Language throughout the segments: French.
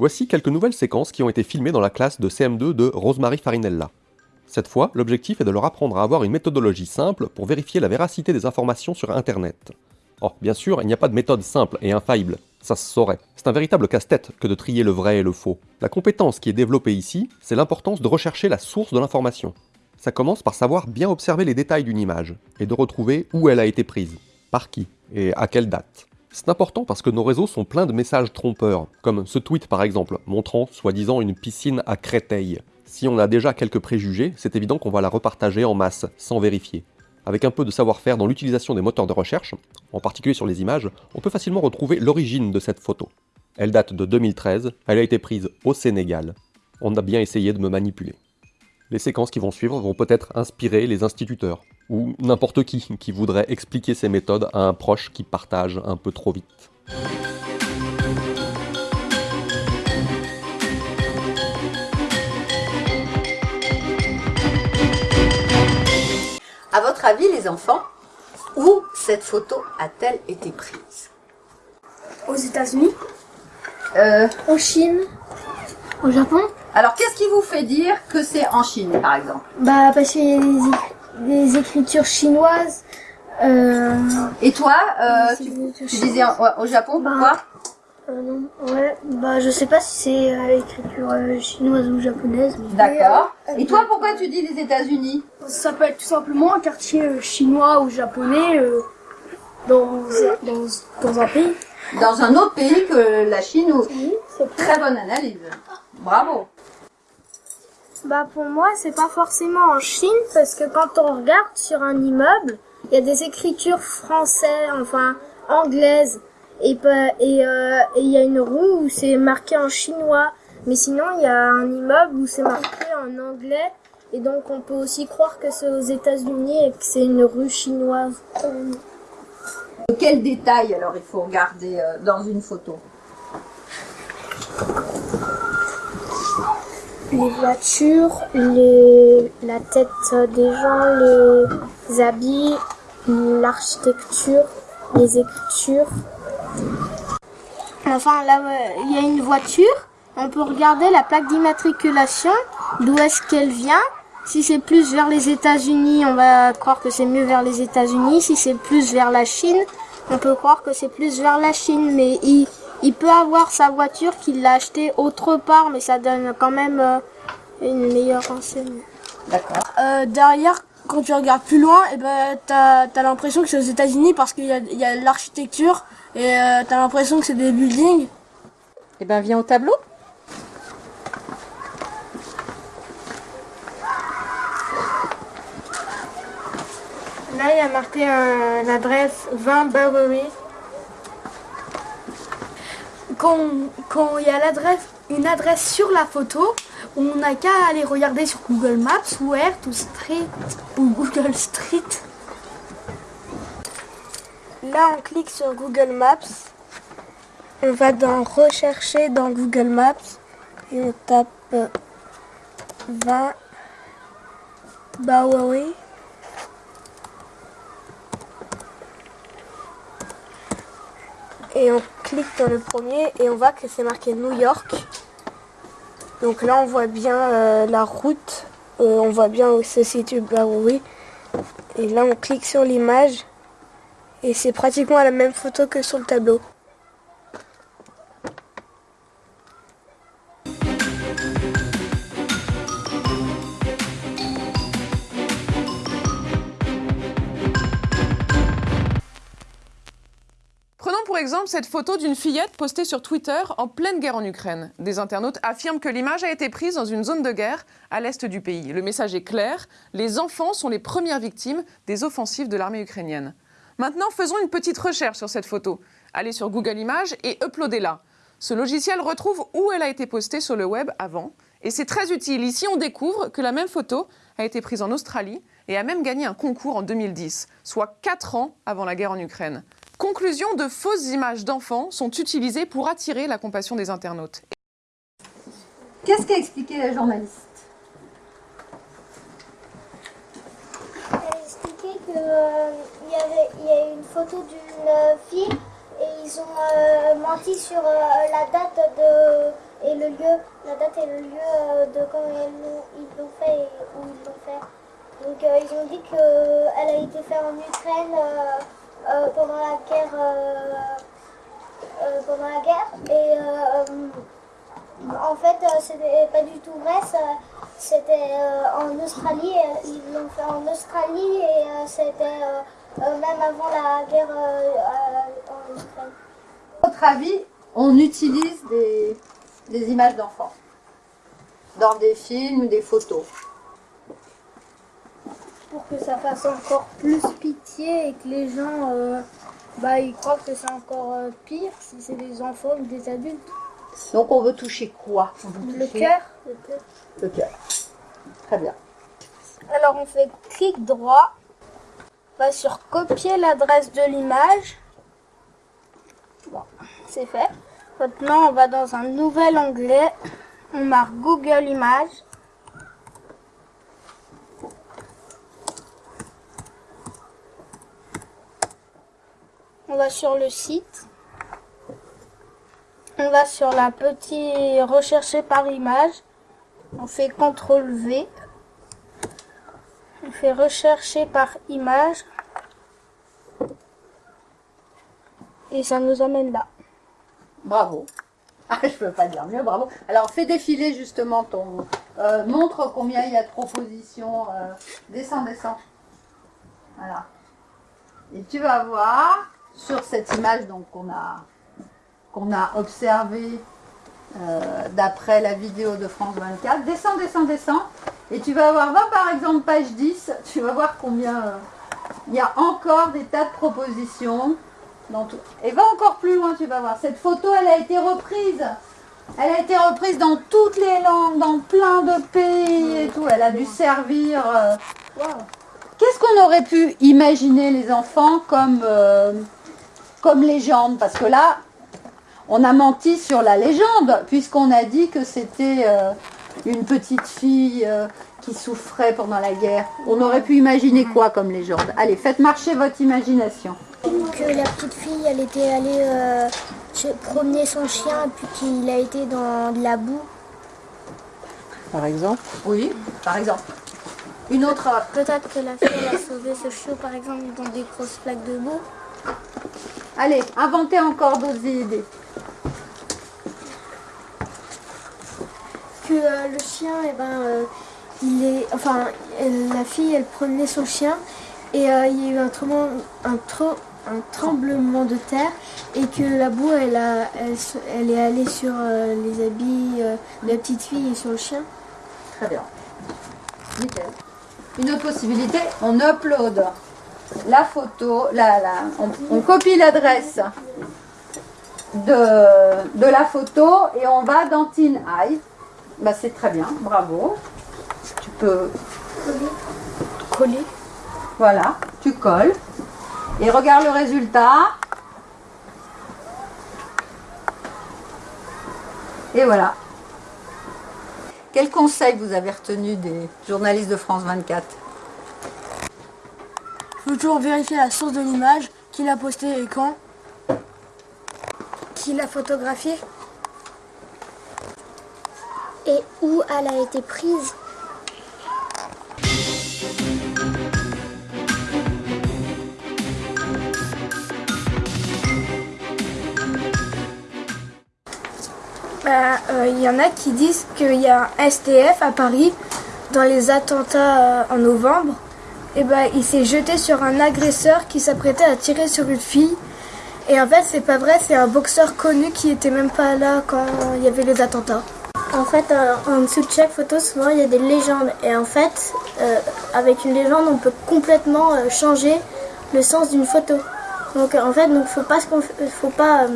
Voici quelques nouvelles séquences qui ont été filmées dans la classe de CM2 de Rosemary Farinella. Cette fois, l'objectif est de leur apprendre à avoir une méthodologie simple pour vérifier la véracité des informations sur Internet. Oh, bien sûr, il n'y a pas de méthode simple et infaillible, ça se saurait. C'est un véritable casse-tête que de trier le vrai et le faux. La compétence qui est développée ici, c'est l'importance de rechercher la source de l'information. Ça commence par savoir bien observer les détails d'une image, et de retrouver où elle a été prise, par qui, et à quelle date. C'est important parce que nos réseaux sont pleins de messages trompeurs, comme ce tweet par exemple, montrant soi-disant une piscine à Créteil. Si on a déjà quelques préjugés, c'est évident qu'on va la repartager en masse, sans vérifier. Avec un peu de savoir-faire dans l'utilisation des moteurs de recherche, en particulier sur les images, on peut facilement retrouver l'origine de cette photo. Elle date de 2013, elle a été prise au Sénégal. On a bien essayé de me manipuler. Les séquences qui vont suivre vont peut-être inspirer les instituteurs, ou n'importe qui qui voudrait expliquer ces méthodes à un proche qui partage un peu trop vite. À votre avis, les enfants, où cette photo a-t-elle été prise? Aux États-Unis? Euh, En Chine? Au Japon? Alors, qu'est-ce qui vous fait dire que c'est en Chine, par exemple? Bah, parce qu'il y a des, éc- des écritures chinoises. Euh, Et toi, euh, tu, disais ouais, au Japon, Bah, pourquoi Euh, non, ouais, bah, je sais pas si c'est euh, écriture euh, chinoise ou japonaise. D'accord. Et toi, pourquoi tu dis les États-Unis Ça peut être tout simplement un quartier euh, chinois ou japonais euh, dans, dans, dans un pays. Dans un autre pays que la Chine ou... Oui, c'est Très bonne analyse. Bravo. Bah pour moi, c'est pas forcément en Chine parce que quand on regarde sur un immeuble, il y a des écritures françaises, enfin anglaises, et euh, et il y a une rue où c'est marqué en chinois. Mais sinon, il y a un immeuble où c'est marqué en anglais, et donc on peut aussi croire que c'est aux États-Unis et que c'est une rue chinoise. Quel détail alors il faut regarder euh, dans une photo? Les voitures, la tête des gens, les habits, l'architecture, les écritures. Enfin, là, il y a une voiture. On peut regarder la plaque d'immatriculation, d'où est-ce qu'elle vient? Si c'est plus vers les États-Unis, on va croire que c'est mieux vers les États-Unis. Si c'est plus vers la Chine, on peut croire que c'est plus vers la Chine. Mais il, il peut avoir sa voiture qu'il l'a achetée autre part, mais ça donne quand même euh, une meilleure renseigne. D'accord. Euh, derrière, quand tu regardes plus loin, et ben t'as as, l'impression que c'est aux États-Unis parce qu'il y a, il y a l'architecture et euh, t'as l'impression que c'est des buildings. Eh ben, viens au tableau. Là, il y a marqué euh, l'adresse 20 Bowery. Quand il y a une adresse sur la photo, on n'a qu'à aller regarder sur Google Maps ou Earth ou Street ou Google Street. Là, on clique sur Google Maps. On va dans Rechercher dans Google Maps et on tape euh, 20 Bowery. Et on clique dans le premier et on voit que c'est marqué New York. Donc là, on voit bien euh, la route. Euh, on voit bien où se situe Bowery. Et là, on clique sur l'image. Et c'est pratiquement la même photo que sur le tableau. Cette photo d'une fillette postée sur Twitter en pleine guerre en Ukraine. Des internautes affirment que l'image a été prise dans une zone de guerre à l'est du pays. Le message est clair, les enfants sont les premières victimes des offensives de l'armée ukrainienne. Maintenant, faisons une petite recherche sur cette photo. Allez sur Google Images et uploadez-la. Ce logiciel retrouve où elle a été postée sur le web avant. Et c'est très utile. Ici, on découvre que la même photo a été prise en Australie et a même gagné un concours en 2010, soit 4 ans avant la guerre en Ukraine. Conclusion, de fausses images d'enfants sont utilisées pour attirer la compassion des internautes. Qu'est-ce qu'a expliqué la journaliste? Elle a expliqué qu'il y avait il y a une photo d'une euh, fille et ils ont euh, menti sur euh, la date de, et le lieu, la date et le lieu euh, de quand ils l'ont ils l'ont fait et où ils l'ont fait. Donc euh, ils ont dit qu'elle a été faite en Ukraine euh, pendant la guerre. euh, euh, pendant la guerre et en fait c'était pas du tout vrai c'était en Australie ils l'ont fait en Australie et c'était même avant la guerre en Ukraine À votre avis, on utilise des, des images d'enfants dans des films, des photos? Pour que ça fasse encore plus pitié et que les gens euh, bah, ils croient que c'est encore euh, pire si c'est des enfants ou des adultes. Donc on veut toucher quoi? On veut Le cœur. Le cœur. Très bien. Alors on fait clic droit, on va sur copier l'adresse de l'image. Bon, c'est fait. Maintenant on va dans un nouvel onglet, on marque Google Images. Va sur le site. On va sur la petite rechercher par image. On fait CTRL V. On fait rechercher par image. Et ça nous amène là. Bravo. Ah, je peux pas dire mieux, bravo. Alors fais défiler justement ton... euh, montre combien il y a de propositions. euh, descends, descends. Voilà. Et tu vas voir sur cette image qu'on a qu'on a observée euh, d'après la vidéo de France 24. Descends, descends, descends. Et tu vas voir, va par exemple page 10, tu vas voir combien euh, il y a encore des tas de propositions. Dans tout. Et va encore plus loin, tu vas voir. Cette photo, elle a été reprise. Elle a été reprise dans toutes les langues, dans plein de pays et tout. Elle a dû servir. euh, Qu'est-ce qu'on aurait pu imaginer les enfants comme, comme légende Parce que là, on a menti sur la légende, puisqu'on a dit que c'était euh, une petite fille euh, qui souffrait pendant la guerre. On aurait pu imaginer quoi comme légende? Allez, faites marcher votre imagination. que la petite fille elle était allée euh, promener son chien et puis qu'il a été dans de la boue Par exemple? Oui, par exemple. Une autre. peut-être que la fille elle a sauvé ce chiot par exemple dans des grosses plaques de boue Allez, inventez encore d'autres idées. Que euh, le chien, eh ben, euh, il est, enfin, elle- la fille, elle promenait son chien et euh, il y a eu un tremblement, un, tro- un tremblement de terre et que la boue, elle, a, elle, elle est allée sur les habits de la petite fille et sur le chien. Très bien. Nickel. Une autre possibilité, on upload la photo, la, la- on, on copie l'adresse de, de la photo et on va dans Teen Eye. Bah, c'est très bien, bravo. Tu peux Collée. Voilà, tu colles. Et regarde le résultat. Et voilà. Quel conseil vous avez retenu des journalistes de France 24 faut toujours vérifier la source de l'image, qui l'a postée et quand. Qui l'a photographiée. et où elle a été prise Bah, euh, Il y en a qui disent qu'il y a un STF à Paris dans les attentats euh, en novembre. Et ben il s'est jeté sur un agresseur qui s'apprêtait à tirer sur une fille. Et en fait, c'est pas vrai, c'est un boxeur connu qui était même pas là quand il y avait les attentats. En fait, euh, en dessous de chaque photo, souvent il y a des légendes. Et en fait, euh, avec une légende, on peut complètement euh, changer le sens d'une photo. Donc en fait, donc faut pas, faut pas,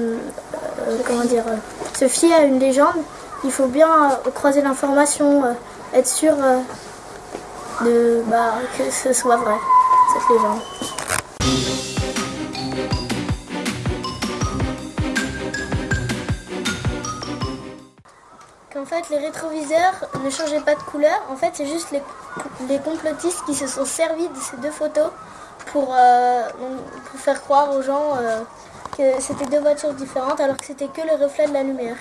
se fier à une légende. Il faut bien croiser l'information, être sûr de bah, que ce soit vrai cette légende. Qu'en fait, les rétroviseurs ne changeaient pas de couleur. En fait, c'est juste les, complotistes qui se sont servis de ces deux photos pour, euh, faire croire aux gens euh, que c'était deux voitures différentes alors que c'était que le reflet de la lumière.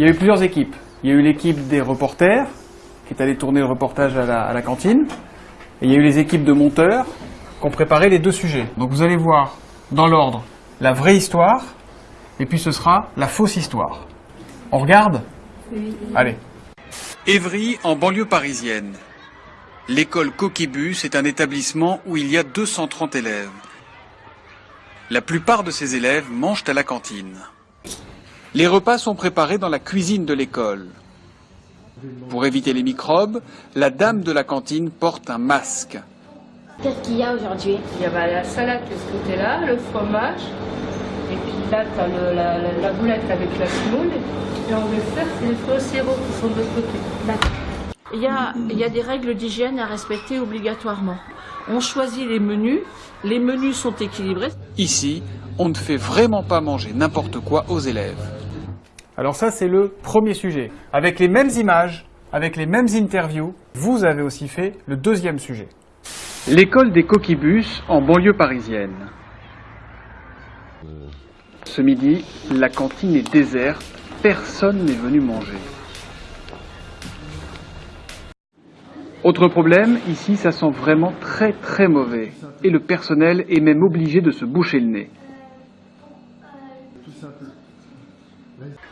Il y a eu plusieurs équipes. Il y a eu l'équipe des reporters, qui est allée tourner le reportage à la, à la cantine. Et il y a eu les équipes de monteurs qui ont préparé les deux sujets. Donc vous allez voir, dans l'ordre, la vraie histoire, et puis ce sera la fausse histoire. On regarde? Allez. Évry, en banlieue parisienne. L'école Coquibus est un établissement où il y a 230 élèves. La plupart de ces élèves mangent à la cantine. Les repas sont préparés dans la cuisine de l'école. Pour éviter les microbes, la dame de la cantine porte un masque. Qu'est-ce qu'il y a aujourd'hui? Il y a bah, la salade de ce côté-là, le fromage, et puis là, tu as le, la, la, la, boulette avec la semoule, et en dessert, c'est les fruits au sirop qui sont de l'autre côté. Il y, a, il y a des règles d'hygiène à respecter obligatoirement. On choisit les menus, les menus sont équilibrés. Ici, on ne fait vraiment pas manger n'importe quoi aux élèves. Alors ça, c'est le premier sujet. Avec les mêmes images, avec les mêmes interviews, vous avez aussi fait le deuxième sujet. L'école des coquibus en banlieue parisienne. Ce midi, la cantine est déserte, personne n'est venu manger. Autre problème, ici ça sent vraiment très très mauvais et le personnel est même obligé de se boucher le nez.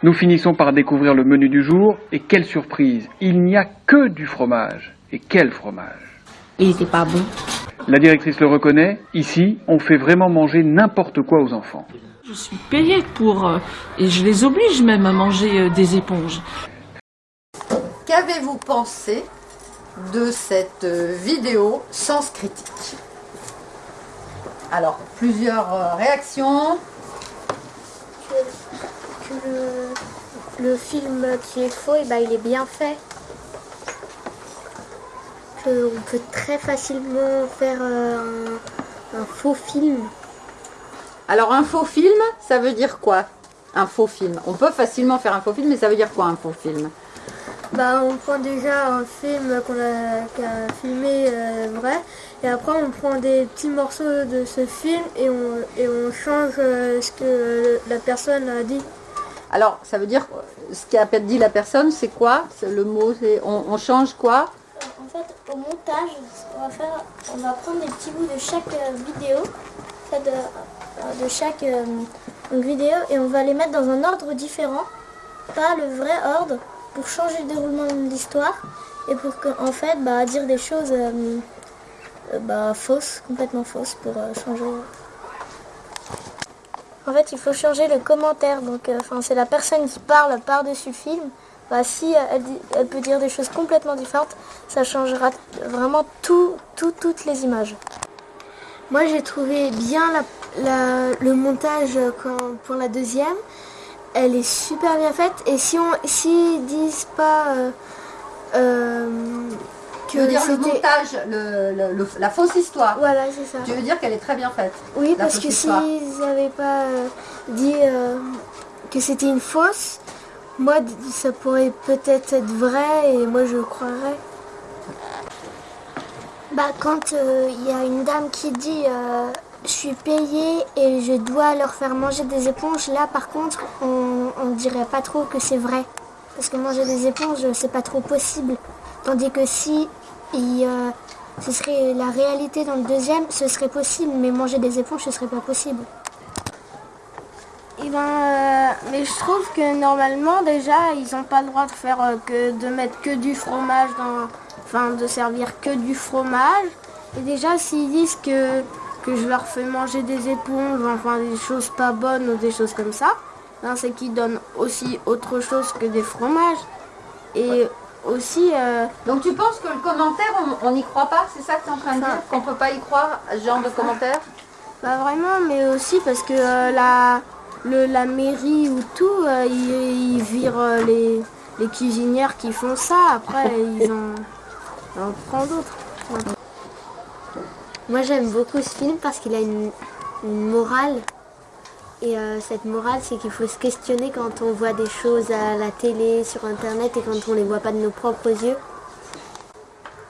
Nous finissons par découvrir le menu du jour et quelle surprise, il n'y a que du fromage. Et quel fromage Il n'était pas bon. La directrice le reconnaît, ici on fait vraiment manger n'importe quoi aux enfants. Je suis payée pour... Euh, et je les oblige même à manger euh, des éponges. Qu'avez-vous pensé de cette euh, vidéo Sens Critique? Alors, plusieurs réactions. Le, le, film qui est faux, et ben, il est bien fait. Que on peut très facilement faire un, un faux film. Alors un faux film, ça veut dire quoi? Un faux film. On peut facilement faire un faux film, mais ça veut dire quoi un faux film? Bah, on prend déjà un film qu'on a, qu a, filmé euh, vrai, et après on prend des petits morceaux de ce film et on, et on change euh, ce que la personne a dit. Alors, ça veut dire, ce qu'a dit la personne, c'est quoi? Le mot, c'est on, change quoi? En fait, au montage, on va, faire, on va prendre des petits bouts de chaque euh, vidéo, de, de chaque euh, vidéo, et on va les mettre dans un ordre différent, pas le vrai ordre pour changer le déroulement de l'histoire et pour fait bah, dire des choses euh, bah, fausses, complètement fausses pour euh, changer. En fait, il faut changer le commentaire. Donc, enfin, euh, c'est la personne qui parle par-dessus le film. Bah, si elle, elle, peut dire des choses complètement différentes, ça changera vraiment tout, tout toutes les images. Moi, j'ai trouvé bien le montage quand, pour la deuxième elle est super bien faite et si on s'ils disent pas euh, euh, que tu veux dire le montage le, le, le, la fausse histoire voilà c'est ça tu veux dire qu'elle est très bien faite oui parce que s'ils n'avaient pas euh, dit euh, que c'était une fausse moi ça pourrait peut-être être vrai et moi je croirais bah quand il euh, y a une dame qui dit je suis payée et je dois leur faire manger des éponges. Là, par contre, on ne dirait pas trop que c'est vrai. Parce que manger des éponges, c'est pas trop possible. Tandis que si euh, ce serait la réalité dans le deuxième, ce serait possible. Mais manger des éponges, ce serait pas possible. Et eh ben, euh, mais je trouve que normalement, déjà, ils n'ont pas le droit de faire euh, que de mettre que du fromage dans, enfin, de servir que du fromage. Et déjà, s'ils disent que que je leur fais manger des éponges, enfin des choses pas bonnes ou des choses comme ça, ben, c'est qu'ils donnent aussi autre chose que des fromages. Et ouais. Aussi... Euh... Donc tu penses que le commentaire, on n'y croit pas C'est ça que tu es en train de dire Qu'on peut pas y croire ce genre de commentaire Pas vraiment, mais aussi parce que euh, la, le, la mairie ou tout, euh, ils, ils, virent les, les cuisinières qui font ça. Après, ils en, en prennent d'autres. Moi j'aime beaucoup ce film parce qu'il a une, une, morale. Et euh, cette morale, c'est qu'il faut se questionner quand on voit des choses à la télé, sur internet et quand on les voit pas de nos propres yeux.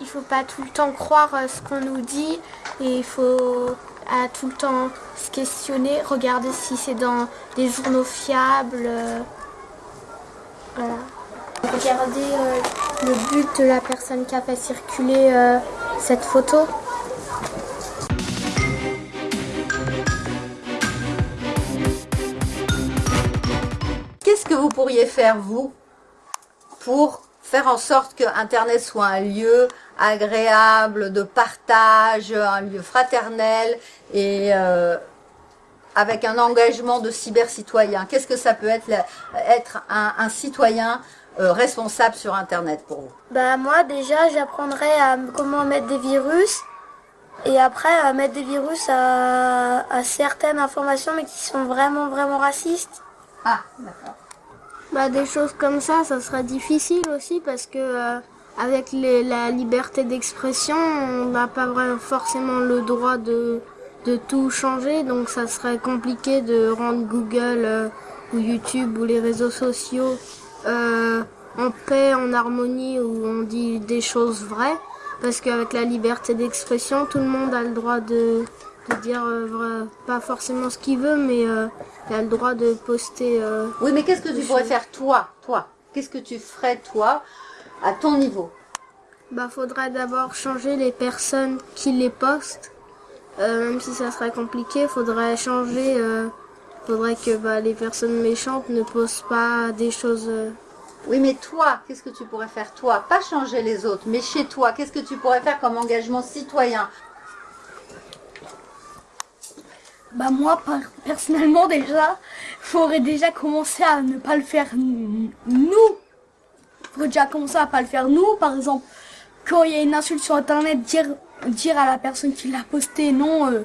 Il faut pas tout le temps croire ce qu'on nous dit et il faut à tout le temps se questionner, regarder si c'est dans des journaux fiables. Voilà. Regardez euh, le but de la personne qui a fait circuler euh, cette photo. Vous pourriez faire, vous, pour faire en sorte que Internet soit un lieu agréable, de partage, un lieu fraternel et euh, avec un engagement de cyber-citoyen? Qu'est-ce que ça peut être, être un, un citoyen euh, responsable sur Internet pour vous? Bah moi déjà j'apprendrai à comment mettre des virus et après à mettre des virus à, à certaines informations mais qui sont vraiment vraiment racistes. Ah d'accord. Bah des choses comme ça, ça serait difficile aussi parce que euh, avec la liberté d'expression, on n'a pas vraiment forcément le droit de de tout changer, donc ça serait compliqué de rendre Google euh, ou YouTube ou les réseaux sociaux euh, en paix, en harmonie, où on dit des choses vraies, parce qu'avec la liberté d'expression, tout le monde a le droit de, dire euh, pas forcément ce qu'il veut, mais euh, il a le droit de poster. euh, Oui, mais qu'est-ce que tu pourrais faire toi, toi? Qu'est-ce que tu ferais toi à ton niveau? Bah, faudrait d'abord changer les personnes qui les postent. Même si ça serait compliqué, faudrait changer. faudrait que bah, les personnes méchantes ne postent pas des choses. Oui, mais toi, qu'est-ce que tu pourrais faire toi? Pas changer les autres, mais chez toi, qu'est-ce que tu pourrais faire comme engagement citoyen? Bah moi, personnellement déjà, faudrait déjà commencer à ne pas le faire nous. Faudrait déjà commencer à pas le faire nous. Par exemple, quand il y a une insulte sur internet, dire dire à la personne qui l'a posté non, euh,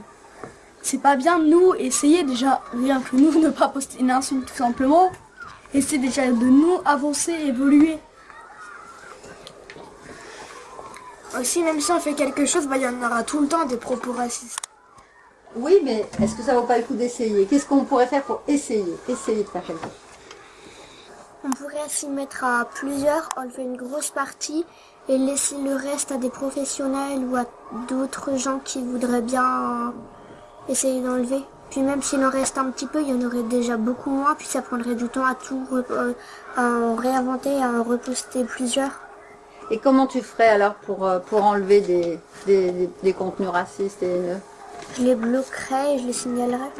c'est pas bien. Nous, essayer déjà rien que nous ne pas poster une insulte tout simplement. Essayer déjà de nous avancer, évoluer. Aussi, même si on fait quelque chose, bah, il y en aura tout le temps des propos racistes. Oui, mais est-ce que ça vaut pas le coup d'essayer? Qu'est-ce qu'on pourrait faire pour essayer? Essayer de faire quelque chose. On pourrait s'y mettre à plusieurs, enlever une grosse partie et laisser le reste à des professionnels ou à d'autres gens qui voudraient bien euh, essayer d'enlever. Puis même s'il en reste un petit peu, il y en aurait déjà beaucoup moins, puis ça prendrait du temps à tout euh, à en réinventer, à en reposter plusieurs. Et comment tu ferais alors pour, euh, pour enlever des, des, des- des contenus racistes et haineux Je les bloquerais et je les signalerais.